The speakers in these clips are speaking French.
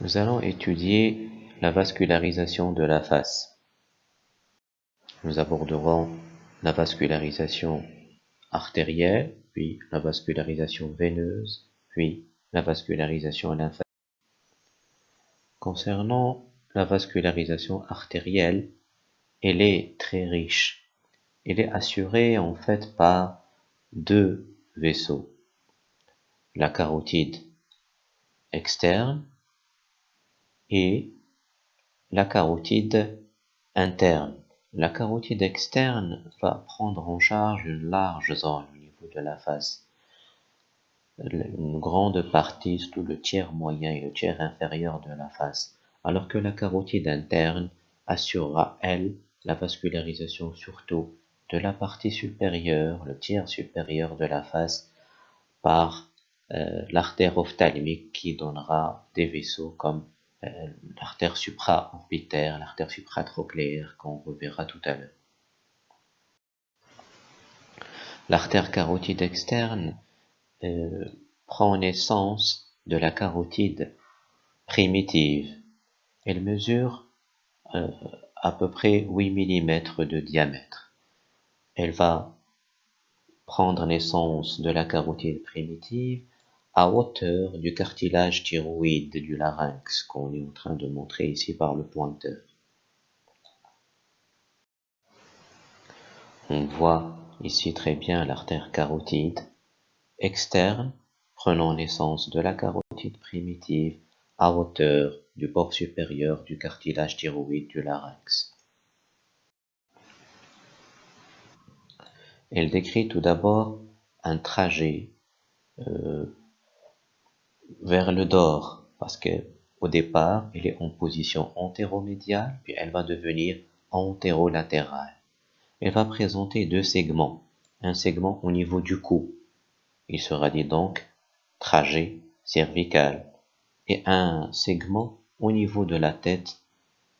Nous allons étudier la vascularisation de la face. Nous aborderons la vascularisation artérielle, puis la vascularisation veineuse, puis la vascularisation lymphatique. Concernant la vascularisation artérielle, elle est très riche. Elle est assurée en fait par deux vaisseaux. La carotide externe et la carotide interne. La carotide externe va prendre en charge une large zone au niveau de la face. Une grande partie, tout le tiers moyen et le tiers inférieur de la face. Alors que la carotide interne assurera, elle, la vascularisation surtout de la partie supérieure, le tiers supérieur de la face, par euh, l'artère ophtalmique qui donnera des vaisseaux comme l'artère supra-orbitaire, l'artère supratrochléaire qu'on reverra tout à l'heure. L'artère carotide externe euh, prend naissance de la carotide primitive. Elle mesure euh, à peu près 8 mm de diamètre. Elle va prendre naissance de la carotide primitive à hauteur du cartilage thyroïde du larynx qu'on est en train de montrer ici par le pointeur. On voit ici très bien l'artère carotide externe prenant naissance de la carotide primitive à hauteur du bord supérieur du cartilage thyroïde du larynx. Elle décrit tout d'abord un trajet euh, vers le dor, parce que au départ, elle est en position antéromédiale, puis elle va devenir antérolatérale. Elle va présenter deux segments, un segment au niveau du cou, il sera dit donc trajet cervical, et un segment au niveau de la tête,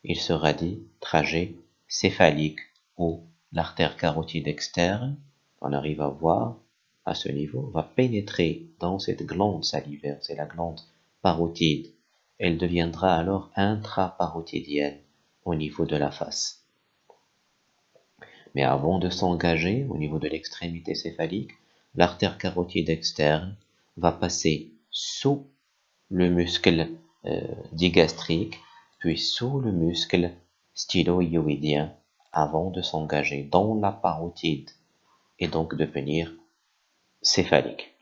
il sera dit trajet céphalique, ou l'artère carotide externe, on arrive à voir, à ce niveau va pénétrer dans cette glande salivaire, c'est la glande parotide. Elle deviendra alors intraparotidienne au niveau de la face. Mais avant de s'engager au niveau de l'extrémité céphalique, l'artère carotide externe va passer sous le muscle euh, digastrique, puis sous le muscle styloïoïdien avant de s'engager dans la parotide et donc devenir céphalique.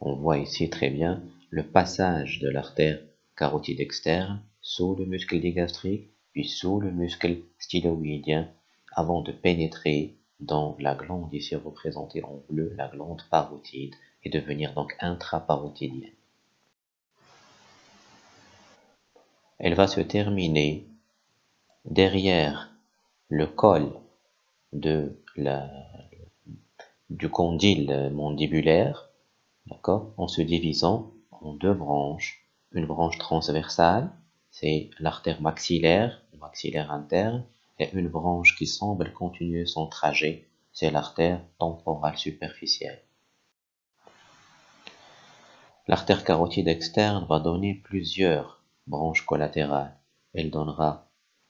On voit ici très bien le passage de l'artère carotide externe sous le muscle digastrique, puis sous le muscle styloïdien, avant de pénétrer dans la glande ici représentée en bleu, la glande parotide, et devenir donc intraparotidienne. Elle va se terminer derrière le col de la, du condyle mandibulaire, d'accord, en se divisant en deux branches. Une branche transversale, c'est l'artère maxillaire, maxillaire interne, et une branche qui semble continuer son trajet, c'est l'artère temporale superficielle. L'artère carotide externe va donner plusieurs branches collatérales. Elle donnera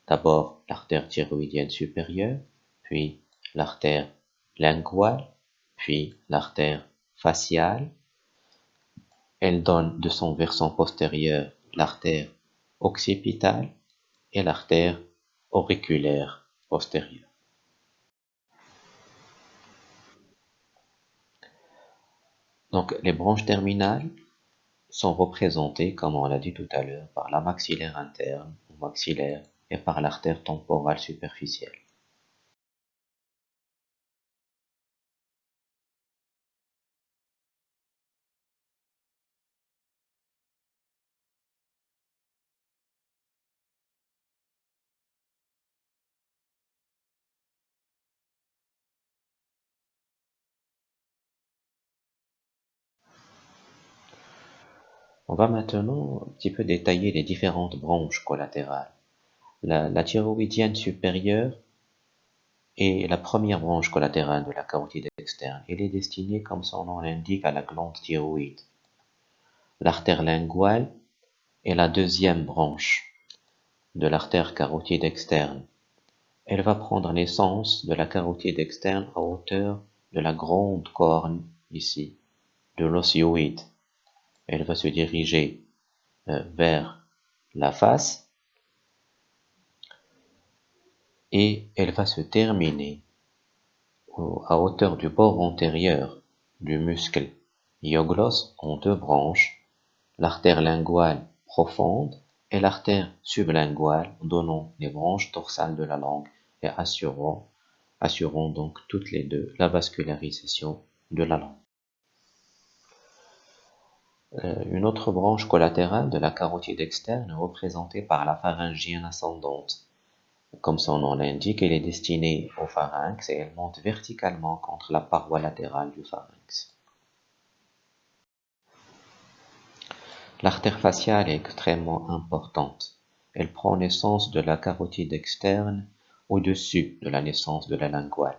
d'abord l'artère thyroïdienne supérieure, puis l'artère linguale, puis l'artère faciale. Elle donne de son versant postérieur l'artère occipitale et l'artère auriculaire postérieure. Donc les branches terminales sont représentées, comme on l'a dit tout à l'heure, par la maxillaire interne ou maxillaire et par l'artère temporale superficielle. On va maintenant un petit peu détailler les différentes branches collatérales. La, thyroïdienne supérieure est la première branche collatérale de la carotide externe. Elle est destinée, comme son nom l'indique, à la glande thyroïde. l'artère linguale est la deuxième branche de l'artère carotide externe. Elle va prendre naissance de la carotide externe à hauteur de la grande corne ici, de l'osioïde. Elle va se diriger euh, vers la face et elle va se terminer à hauteur du bord antérieur du muscle iogloss en deux branches, l'artère linguale profonde et l'artère sublinguale donnant les branches dorsales de la langue et assurant, assurant donc toutes les deux la vascularisation de la langue. Euh, une autre branche collatérale de la carotide externe représentée par la pharyngienne ascendante. Comme son nom l'indique, elle est destinée au pharynx et elle monte verticalement contre la paroi latérale du pharynx. L'artère faciale est extrêmement importante. Elle prend naissance de la carotide externe au-dessus de la naissance de la linguale.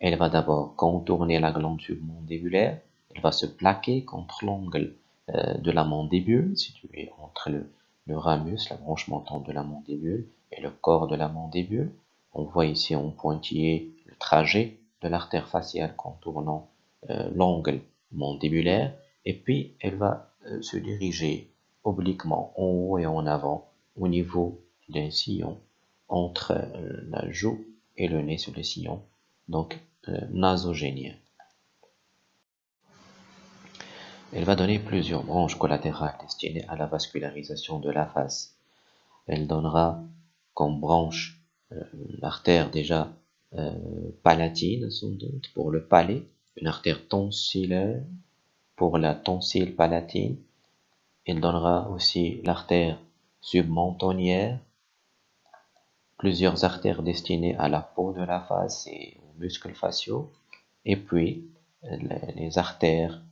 Elle va d'abord contourner la glande submandibulaire, elle va se plaquer contre l'angle euh, de la mandibule, situé entre le, ramus, la branche montante de la mandibule, et le corps de la mandibule. On voit ici en pointillé le trajet de l'artère faciale contournant euh, l'angle mandibulaire et puis elle va euh, se diriger obliquement en haut et en avant au niveau d'un sillon entre euh, la joue et le nez sur le sillon, donc nasogénien. Elle va donner plusieurs branches collatérales destinées à la vascularisation de la face. Elle donnera comme branche euh, l'artère déjà euh, palatine, sans doute, pour le palais, une artère tonsillaire pour la tonsille palatine. Il donnera aussi l'artère submentonnière, plusieurs artères destinées à la peau de la face et aux muscles faciaux, et puis les artères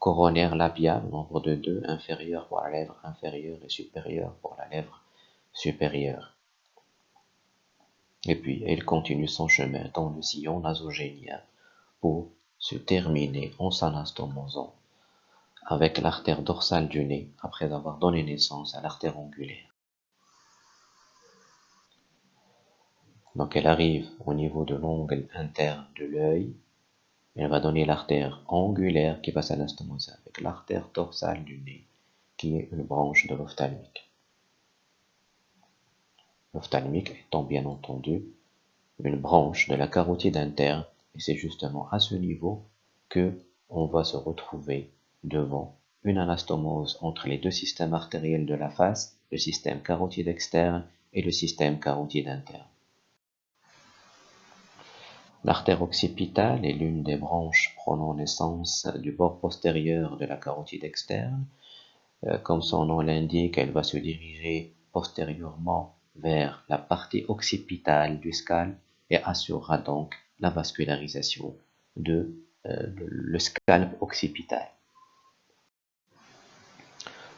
coronaires labiales, nombre de deux, inférieures pour la lèvre inférieure et supérieure pour la lèvre supérieure. Et puis, elle continue son chemin dans le sillon nasogénien pour se terminer en s'anastomosant avec l'artère dorsale du nez après avoir donné naissance à l'artère angulaire. Donc elle arrive au niveau de l'ongle interne de l'œil. Elle va donner l'artère angulaire qui va s'anastomoser avec l'artère dorsale du nez qui est une branche de l'ophtalmique l'ophtalmique étant bien entendu une branche de la carotide interne et c'est justement à ce niveau que on va se retrouver devant une anastomose entre les deux systèmes artériels de la face, le système carotide externe et le système carotide interne. L'artère occipitale est l'une des branches prenant naissance du bord postérieur de la carotide externe. Euh, comme son nom l'indique, elle va se diriger postérieurement vers la partie occipitale du scalp et assurera donc la vascularisation de euh, le scalp occipital.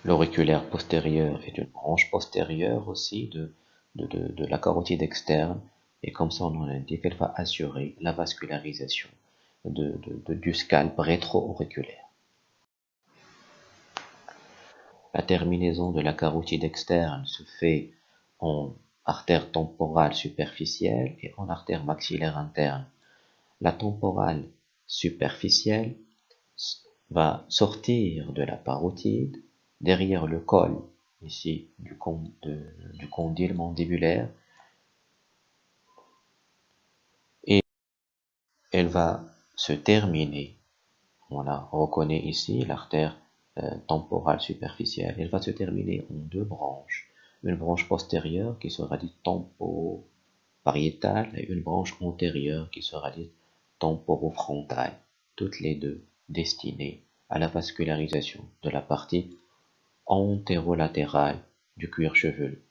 L'auriculaire postérieur est une branche postérieure aussi de, de, la carotide externe et comme son nom l'indique, elle va assurer la vascularisation de, du scalp rétro-auriculaire. La terminaison de la carotide externe se fait en artère temporale superficielle et en artère maxillaire interne. La temporale superficielle va sortir de la parotide derrière le col ici du, du condyle mandibulaire et elle va se terminer. On la reconnaît ici, l'artère euh, temporale superficielle. Elle va se terminer en deux branches une branche postérieure qui sera dite temporopariétale et une branche antérieure qui sera dite temporofrontale, toutes les deux destinées à la vascularisation de la partie antérolatérale du cuir chevelu.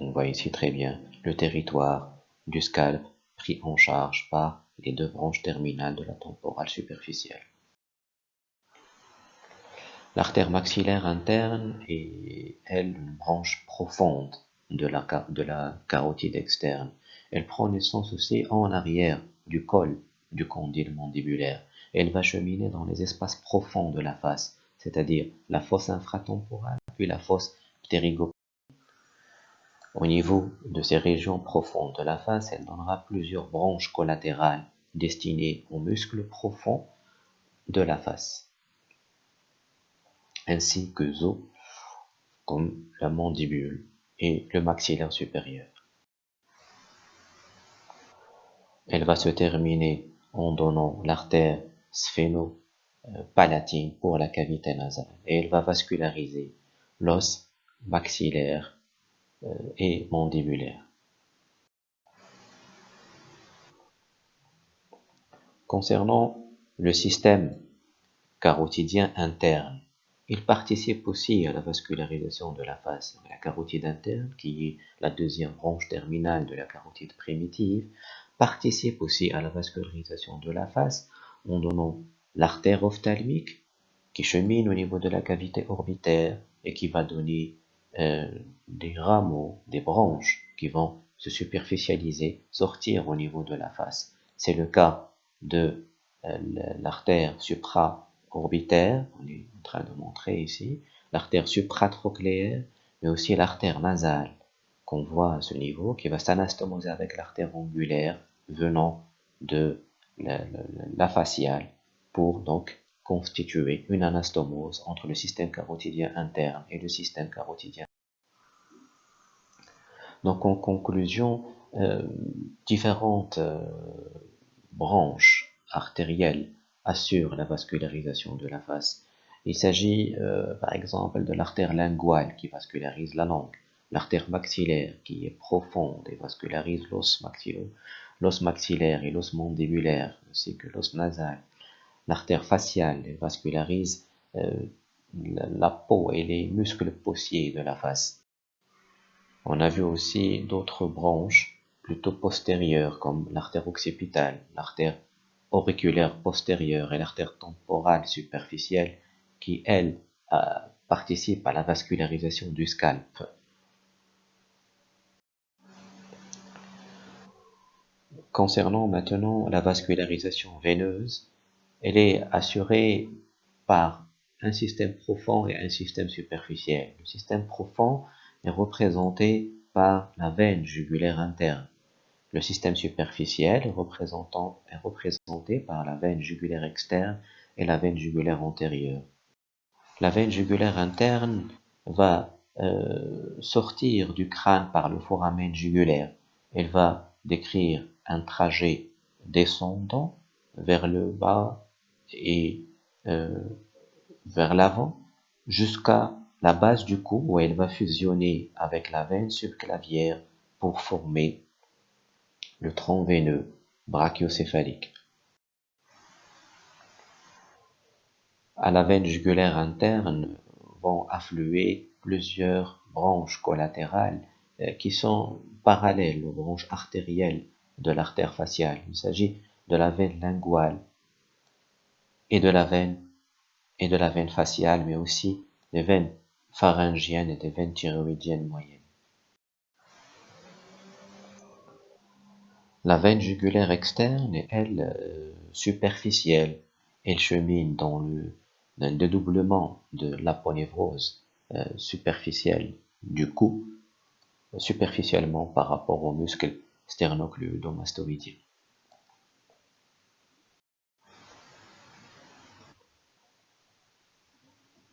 On voit ici très bien le territoire du scalp pris en charge par les deux branches terminales de la temporale superficielle. L'artère maxillaire interne est, elle, une branche profonde de la, de la carotide externe. Elle prend naissance aussi en arrière du col du condyle mandibulaire. elle va cheminer dans les espaces profonds de la face, c'est-à-dire la fosse infratemporale, puis la fosse ptérygopale. Au niveau de ces régions profondes de la face, elle donnera plusieurs branches collatérales destinées aux muscles profonds de la face, ainsi que os comme la mandibule et le maxillaire supérieur. Elle va se terminer en donnant l'artère sphéno-palatine pour la cavité nasale et elle va vasculariser l'os maxillaire et mandibulaire. Concernant le système carotidien interne, il participe aussi à la vascularisation de la face. La carotide interne, qui est la deuxième branche terminale de la carotide primitive, participe aussi à la vascularisation de la face en donnant l'artère ophtalmique qui chemine au niveau de la cavité orbitaire et qui va donner euh, des rameaux, des branches qui vont se superficialiser, sortir au niveau de la face. C'est le cas de euh, l'artère supra orbitaire, on est en train de montrer ici, l'artère supratrochléaire, mais aussi l'artère nasale qu'on voit à ce niveau, qui va s'anastomoser avec l'artère angulaire venant de la, faciale pour donc constituer une anastomose entre le système carotidien interne et le système carotidien. Donc en conclusion, euh, différentes euh, branches artérielles assure la vascularisation de la face. Il s'agit euh, par exemple de l'artère linguale qui vascularise la langue, l'artère maxillaire qui est profonde et vascularise l'os l'os maxillaire et l'os mandibulaire, ainsi que l'os nasal, l'artère faciale vascularise euh, la, peau et les muscles possiers de la face. On a vu aussi d'autres branches plutôt postérieures comme l'artère occipitale, l'artère auriculaire postérieure et l'artère temporale superficielle qui, elle, euh, participe à la vascularisation du scalp. Concernant maintenant la vascularisation veineuse, elle est assurée par un système profond et un système superficiel. Le système profond est représenté par la veine jugulaire interne le système superficiel est, représenté par la veine jugulaire externe et la veine jugulaire antérieure. La veine jugulaire interne va euh, sortir du crâne par le foramen jugulaire. Elle va décrire un trajet descendant vers le bas et euh, vers l'avant jusqu'à la base du cou où elle va fusionner avec la veine subclavière pour former le tronc veineux brachiocéphalique. À la veine jugulaire interne vont affluer plusieurs branches collatérales euh, qui sont parallèles aux branches artérielles de l'artère faciale. Il s'agit de la veine linguale et de la veine faciale, mais aussi des veines pharyngiennes et des veines thyroïdiennes moyennes. La veine jugulaire externe est, elle, euh, superficielle. Elle chemine dans le, dédoublement de l'aponévrose euh, superficielle du cou, superficiellement par rapport au muscle sternocleidomastoïdien.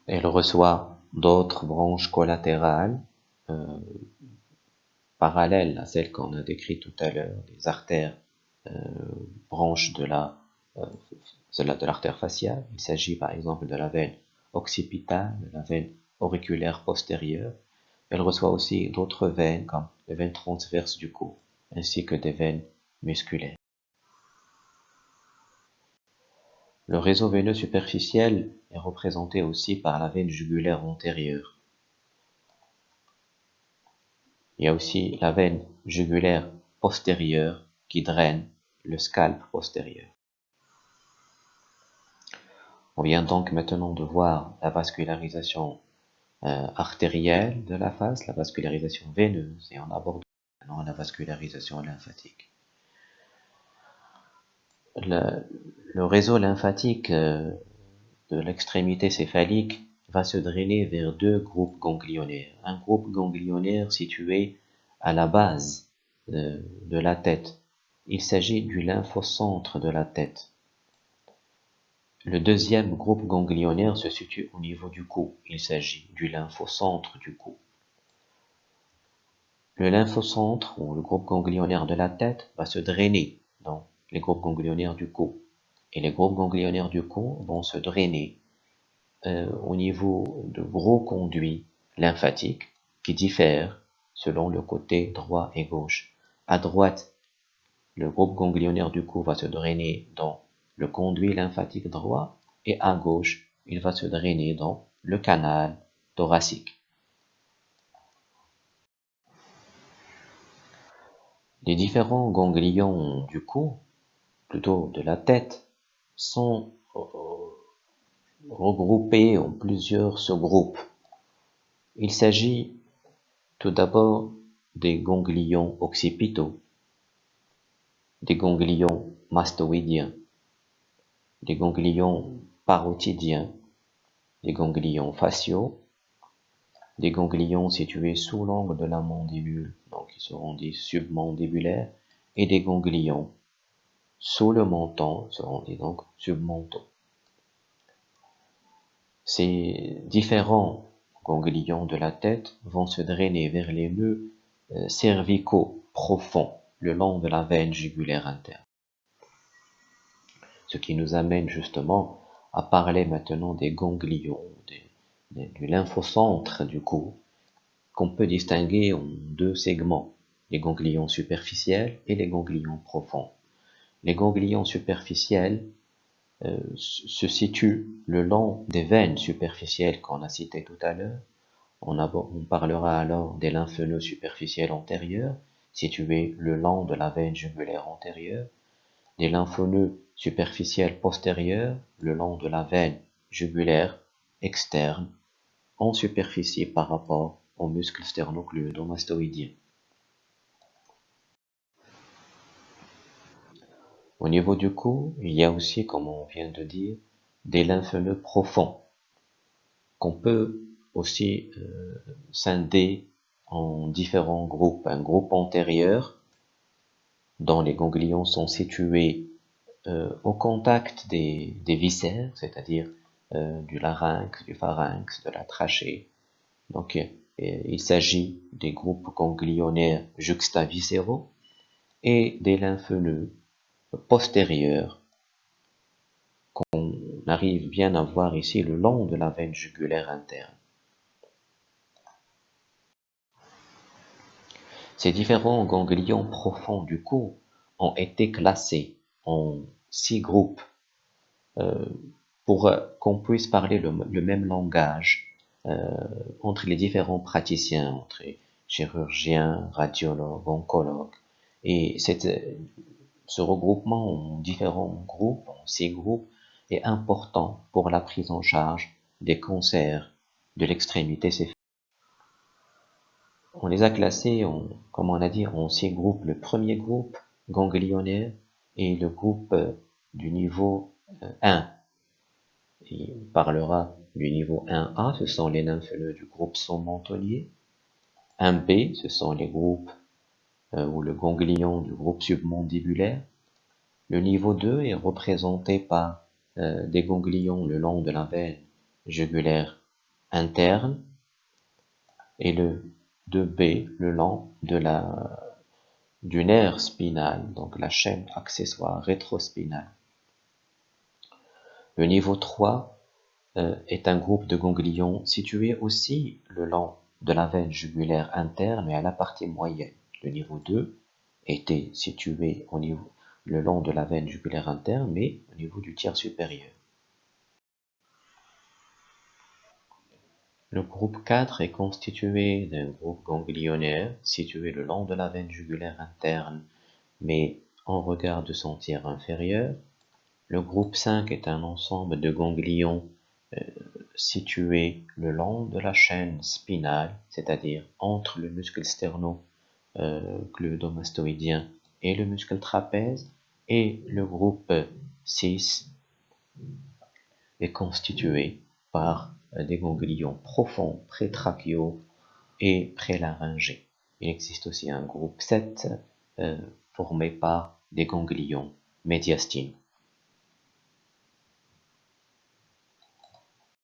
Elle reçoit d'autres branches collatérales euh, parallèles à celles qu'on a décrites tout à l'heure, des artères euh, branches de la euh, de l'artère faciale. Il s'agit par exemple de la veine occipitale, de la veine auriculaire postérieure. Elle reçoit aussi d'autres veines comme les veines transverses du cou, ainsi que des veines musculaires. Le réseau veineux superficiel est représenté aussi par la veine jugulaire antérieure. Il y a aussi la veine jugulaire postérieure qui draine le scalp postérieur. On vient donc maintenant de voir la vascularisation euh, artérielle de la face, la vascularisation veineuse, et on aborde maintenant la vascularisation lymphatique. le réseau lymphatique euh, de l'extrémité céphalique va se drainer vers deux groupes ganglionnaires. Un groupe ganglionnaire situé à la base euh, de la tête. Il s'agit du lymphocentre de la tête. Le deuxième groupe ganglionnaire se situe au niveau du cou. Il s'agit du lymphocentre du cou. Le lymphocentre ou le groupe ganglionnaire de la tête va se drainer dans les groupes ganglionnaires du cou. Et les groupes ganglionnaires du cou vont se drainer euh, au niveau de gros conduits lymphatiques qui diffèrent selon le côté droit et gauche. À droite, le groupe ganglionnaire du cou va se drainer dans le conduit lymphatique droit et à gauche, il va se drainer dans le canal thoracique. Les différents ganglions du cou, plutôt de la tête, sont euh, regroupés en plusieurs sous-groupes. Il s'agit tout d'abord des ganglions occipitaux, des ganglions mastoïdiens, des ganglions parotidiens, des ganglions faciaux, des ganglions situés sous l'angle de la mandibule, donc ils seront dits submandibulaires, et des ganglions sous le menton, seront dits donc submentaux. Ces différents ganglions de la tête vont se drainer vers les nœuds euh, cervicaux profonds le long de la veine jugulaire interne. Ce qui nous amène justement à parler maintenant des ganglions, du lymphocentre du cou, qu'on peut distinguer en deux segments, les ganglions superficiels et les ganglions profonds. Les ganglions superficiels euh, se situe le long des veines superficielles qu'on a citées tout à l'heure. On, parlera alors des lymphneux superficiels antérieurs, situés le long de la veine jugulaire antérieure, des lymphneux superficiels postérieurs, le long de la veine jugulaire externe, en superficie par rapport au muscle sternocleidomastoïdien. Au niveau du cou, il y a aussi, comme on vient de dire, des lymphneux profonds qu'on peut aussi euh, scinder en différents groupes. Un groupe antérieur dont les ganglions sont situés euh, au contact des, viscères, c'est-à-dire euh, du larynx, du pharynx, de la trachée. Donc il s'agit des groupes ganglionnaires juxtaviscéraux et des lymphneux postérieure qu'on arrive bien à voir ici le long de la veine jugulaire interne. Ces différents ganglions profonds du cou ont été classés en six groupes euh, pour qu'on puisse parler le, même langage euh, entre les différents praticiens, entre chirurgiens, radiologues, oncologues. Et cette ce regroupement en différents groupes, en six groupes, est important pour la prise en charge des cancers de l'extrémité céphalique. On les a classés, en, comme on a dit, en six groupes. Le premier groupe, ganglionnaire, et le groupe euh, du niveau 1. Euh, Il parlera du niveau 1A, ce sont les lymphneux du groupe sommentonier. 1B, ce sont les groupes ou le ganglion du groupe submandibulaire. Le niveau 2 est représenté par euh, des ganglions le long de la veine jugulaire interne et le 2B le long de la, du nerf spinal, donc la chaîne accessoire rétrospinale. Le niveau 3 euh, est un groupe de ganglions situés aussi le long de la veine jugulaire interne et à la partie moyenne. Le niveau 2 était situé au niveau, le long de la veine jugulaire interne, mais au niveau du tiers supérieur. Le groupe 4 est constitué d'un groupe ganglionnaire situé le long de la veine jugulaire interne, mais en regard de son tiers inférieur. Le groupe 5 est un ensemble de ganglions euh, situés le long de la chaîne spinale, c'est-à-dire entre le muscle sterno euh, et le muscle trapèze, Et le groupe 6 est constitué par des ganglions profonds, prétrachiaux et prélaryngés. Il existe aussi un groupe 7 euh, formé par des ganglions médiastinaux.